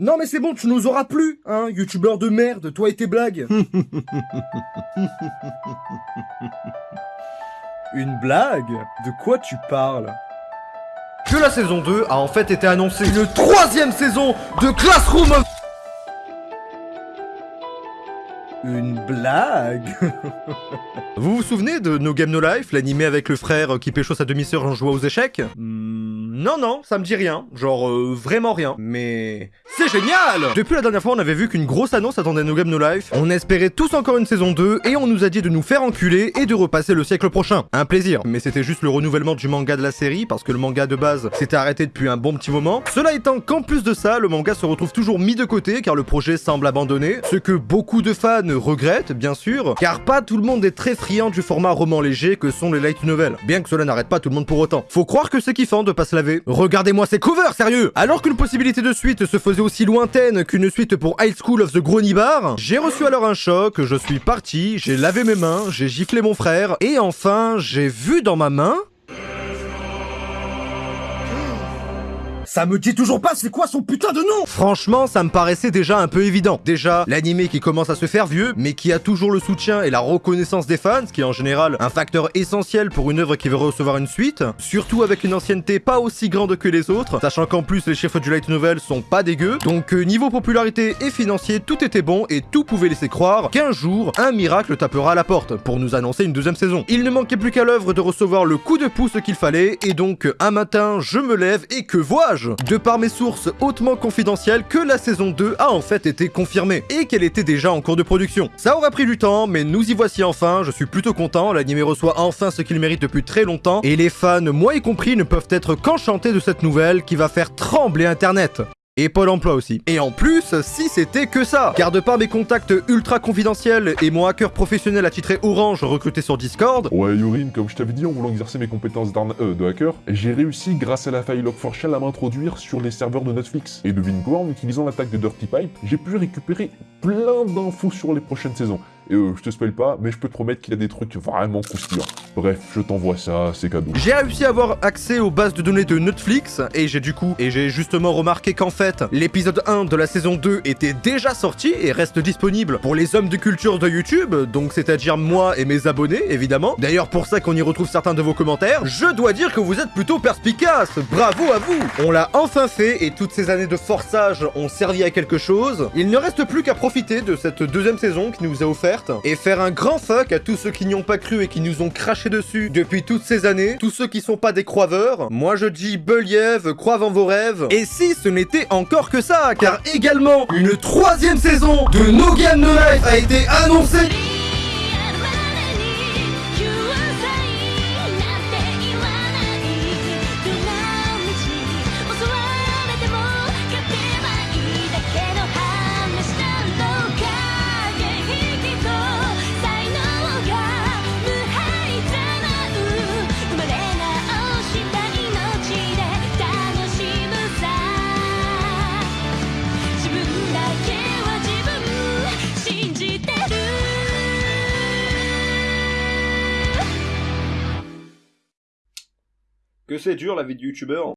Non mais c'est bon, tu nous auras plus, hein, youtubeur de merde, toi et tes blagues. Une blague? De quoi tu parles? Que la saison 2 a en fait été annoncée. Une troisième saison de Classroom of... Une blague? Vous vous souvenez de No Game No Life, l'animé avec le frère qui pécho sa demi-sœur en jouant aux échecs? Hmm, Non, non, ça me dit rien. Genre, euh, vraiment rien. Mais... C'est génial Depuis la dernière fois, on avait vu qu'une grosse annonce attendait No Game No Life. On espérait tous encore une saison 2, et on nous a dit de nous faire enculer et de repasser le siècle prochain. Un plaisir. Mais c'était juste le renouvellement du manga de la série, parce que le manga de base s'était arrêté depuis un bon petit moment. Cela étant qu'en plus de ça, le manga se retrouve toujours mis de côté, car le projet semble abandonné. Ce que beaucoup de fans regrettent, bien sûr, car pas tout le monde est très friand du format roman léger que sont les light novels. Bien que cela n'arrête pas tout le monde pour autant. Faut croire que c'est kiffant de pas se Regardez-moi ces covers, sérieux. Alors qu'une possibilité de suite se faisait aussi lointaine qu'une suite pour High School of the Gronibar, j'ai reçu alors un choc, je suis parti, j'ai lavé mes mains, j'ai giflé mon frère, et enfin, j'ai vu dans ma main... Ça me dit toujours pas c'est quoi son putain de nom Franchement, ça me paraissait déjà un peu évident. Déjà, l'animé qui commence à se faire vieux, mais qui a toujours le soutien et la reconnaissance des fans, ce qui est en général un facteur essentiel pour une œuvre qui veut recevoir une suite, surtout avec une ancienneté pas aussi grande que les autres, sachant qu'en plus les chiffres du light novel sont pas dégueux, donc euh, niveau popularité et financier, tout était bon et tout pouvait laisser croire qu'un jour, un miracle tapera à la porte pour nous annoncer une deuxième saison. Il ne manquait plus qu'à l'œuvre de recevoir le coup de pouce qu'il fallait, et donc un matin, je me lève et que vois-je? De par mes sources hautement confidentielles que la saison 2 a en fait été confirmée et qu'elle était déjà en cours de production. Ça aura pris du temps, mais nous y voici enfin, je suis plutôt content, l'anime reçoit enfin ce qu'il mérite depuis très longtemps, et les fans, moi y compris, ne peuvent être qu'enchantés de cette nouvelle qui va faire trembler internet. Et Pôle emploi aussi. Et en plus, si c'était que ça Car de par mes contacts ultra confidentiels et mon hacker professionnel attitré Orange recruté sur Discord... Ouais, Yorin, comme je t'avais dit en voulant exercer mes compétences euh, de hacker, j'ai réussi, grâce à la faille Log4Shell, à m'introduire sur les serveurs de Netflix. Et devine quoi, en utilisant l'attaque de Dirty Pipe, j'ai pu récupérer plein d'infos sur les prochaines saisons. Et euh, je te spoil pas, mais je peux te promettre qu'il y a des trucs vraiment croustillants. Bref, je t'envoie ça, c'est cadeau. J'ai réussi à avoir accès aux bases de données de Netflix, et j'ai du coup, et j'ai justement remarqué qu'en fait, l'épisode 1 de la saison 2 était déjà sorti et reste disponible pour les hommes de culture de YouTube, donc c'est-à-dire moi et mes abonnés, évidemment. D'ailleurs, pour ça qu'on y retrouve certains de vos commentaires, je dois dire que vous êtes plutôt perspicace, bravo à vous On l'a enfin fait, et toutes ces années de forçage ont servi à quelque chose. Il ne reste plus qu'à profiter de cette deuxième saison qui nous a offert et faire un grand fuck à tous ceux qui n'y ont pas cru et qui nous ont craché dessus depuis toutes ces années, tous ceux qui sont pas des croiveurs. Moi je dis Believ, croivent en vos rêves. Et si ce n'était encore que ça, car également une troisième saison de No Game No Life a été annoncée 'Que c'est dur la vie de youtubeur